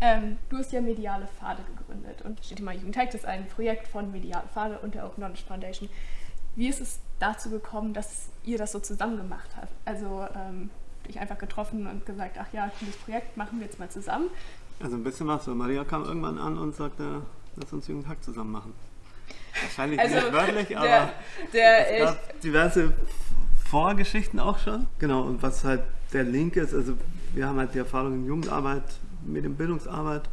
Ähm, du hast ja Mediale Pfade gegründet und steht immer Jugendhack, das ist ein Projekt von Mediale Pfade und der Open Knowledge Foundation. Wie ist es dazu gekommen, dass ihr das so zusammen gemacht habt? Also ähm, dich einfach getroffen und gesagt, ach ja, dieses Projekt machen wir jetzt mal zusammen. Also ein bisschen was, weil Maria kam irgendwann an und sagte, lass uns Jugendhack zusammen machen. Wahrscheinlich also nicht wörtlich, aber der, der, es gab diverse Vorgeschichten auch schon. Genau, und was halt der Link ist, also wir haben halt die Erfahrung in Jugendarbeit, Medienbildungsarbeit,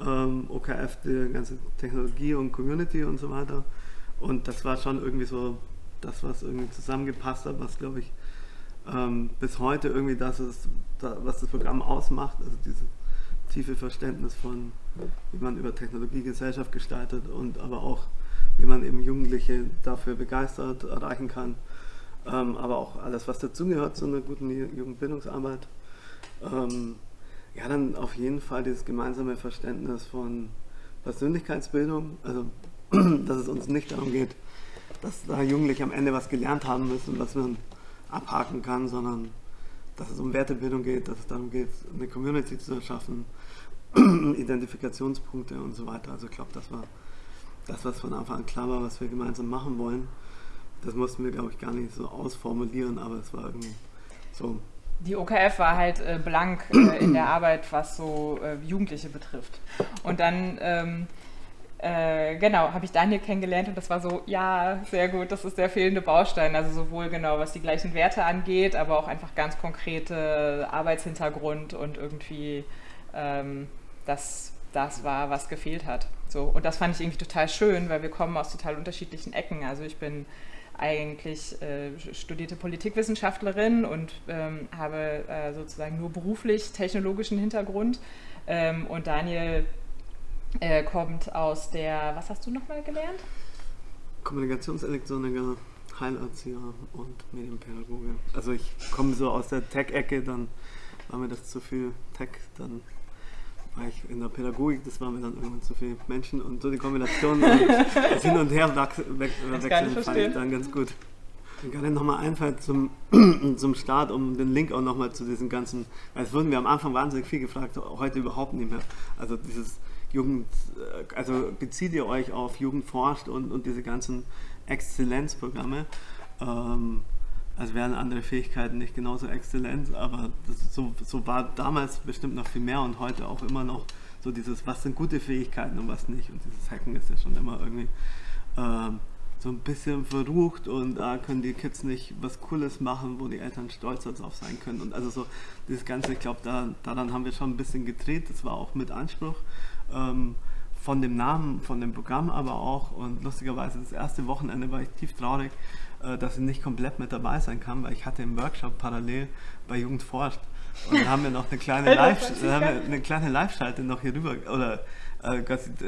ähm, OKF, die ganze Technologie und Community und so weiter. Und das war schon irgendwie so das, was irgendwie zusammengepasst hat, was glaube ich ähm, bis heute irgendwie das ist, was das Programm ausmacht, also dieses tiefe Verständnis von, wie man über Technologie Gesellschaft gestaltet und aber auch, wie man eben Jugendliche dafür begeistert, erreichen kann. Ähm, aber auch alles, was dazugehört zu einer guten Jugendbildungsarbeit. Ähm, ja, dann auf jeden Fall dieses gemeinsame Verständnis von Persönlichkeitsbildung, also dass es uns nicht darum geht, dass da Jugendliche am Ende was gelernt haben müssen, was man abhaken kann, sondern dass es um Wertebildung geht, dass es darum geht, eine Community zu erschaffen, Identifikationspunkte und so weiter. Also ich glaube, das war das, was von Anfang an klar war, was wir gemeinsam machen wollen. Das mussten wir, glaube ich, gar nicht so ausformulieren, aber es war irgendwie so. Die OKF war halt äh, blank äh, in der Arbeit, was so äh, Jugendliche betrifft. Und dann ähm, äh, genau, habe ich Daniel kennengelernt und das war so, ja, sehr gut, das ist der fehlende Baustein. Also sowohl genau, was die gleichen Werte angeht, aber auch einfach ganz konkrete Arbeitshintergrund und irgendwie ähm, das, das war, was gefehlt hat. So, und das fand ich irgendwie total schön, weil wir kommen aus total unterschiedlichen Ecken. Also ich bin eigentlich äh, studierte Politikwissenschaftlerin und ähm, habe äh, sozusagen nur beruflich technologischen Hintergrund. Ähm, und Daniel äh, kommt aus der, was hast du nochmal gelernt? Kommunikationselektroniker, Heilerzieher und Medienpädagoge. Also ich komme so aus der Tech-Ecke, dann war mir das zu viel Tech, dann in der Pädagogik, das war mir dann irgendwann zu viel Menschen und so die Kombination das Hin und Her wechseln fand ich dann ganz gut. Mir gerade nochmal einfällt zum, zum Start, um den Link auch nochmal zu diesen ganzen, weil es wurden wir am Anfang wahnsinnig viel gefragt, heute überhaupt nicht mehr. Also dieses Jugend, äh, also bezieht ihr euch auf Jugend forscht und, und diese ganzen Exzellenzprogramme. Ähm, also wären andere Fähigkeiten nicht genauso exzellent, aber das, so, so war damals bestimmt noch viel mehr und heute auch immer noch so dieses, was sind gute Fähigkeiten und was nicht. Und dieses Hacken ist ja schon immer irgendwie ähm, so ein bisschen verrucht und da können die Kids nicht was Cooles machen, wo die Eltern stolz darauf sein können. Und also so dieses Ganze, ich glaube, da, daran haben wir schon ein bisschen gedreht, das war auch mit Anspruch ähm, von dem Namen, von dem Programm aber auch. Und lustigerweise das erste Wochenende war ich tief traurig, äh, dass ich nicht komplett mit dabei sein kann, weil ich hatte im Workshop parallel bei Jugend forscht. Und dann haben wir noch eine kleine Live, eine kleine Live-Schalte noch hier rüber, oder äh,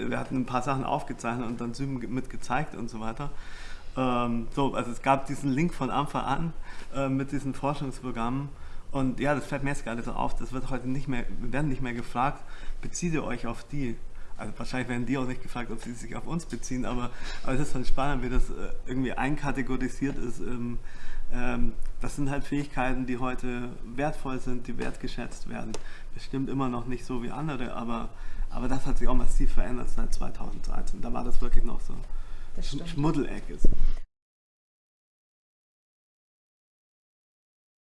wir hatten ein paar Sachen aufgezeichnet und dann Zoom mit gezeigt und so weiter. Ähm, so, also es gab diesen Link von Anfang an äh, mit diesen Forschungsprogrammen und ja, das fällt mir jetzt gerade so auf, das wird heute nicht mehr, wir werden nicht mehr gefragt, bezieht ihr euch auf die? Also wahrscheinlich werden die auch nicht gefragt, ob sie sich auf uns beziehen, aber, aber es ist schon spannend, wie das äh, irgendwie einkategorisiert ist. Ähm, ähm, das sind halt Fähigkeiten, die heute wertvoll sind, die wertgeschätzt werden. Bestimmt immer noch nicht so wie andere, aber, aber das hat sich auch massiv verändert seit 2013. Da war das wirklich noch so Schmuddelecke.